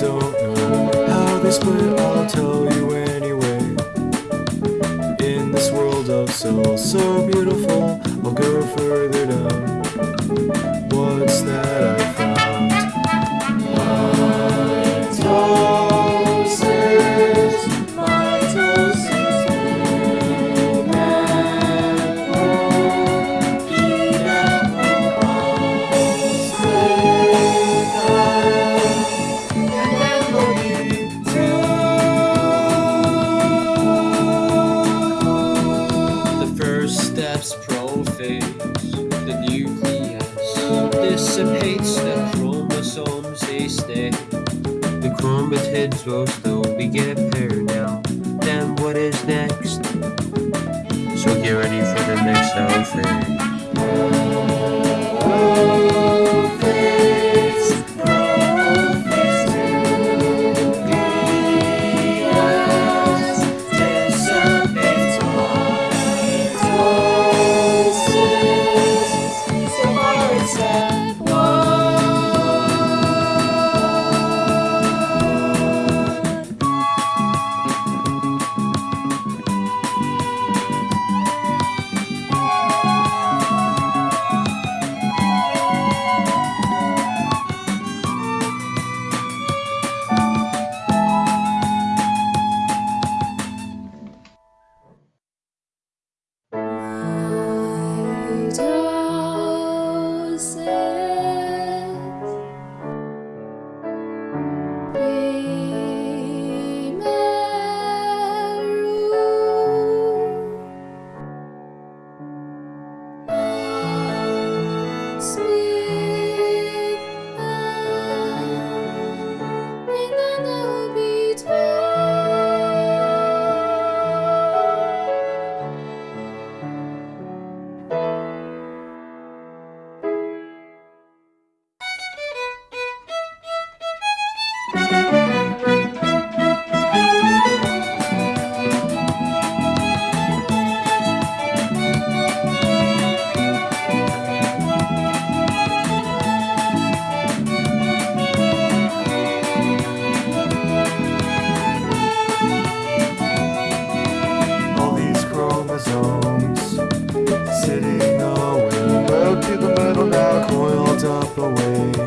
don't know how this split. I'll tell you anyway. In this world of souls so beautiful. Prophase, the nucleus dissipates the chromosomes, they stay. The chromatids will still be get paired now. Then what is next? So get ready for the next outfit. Away.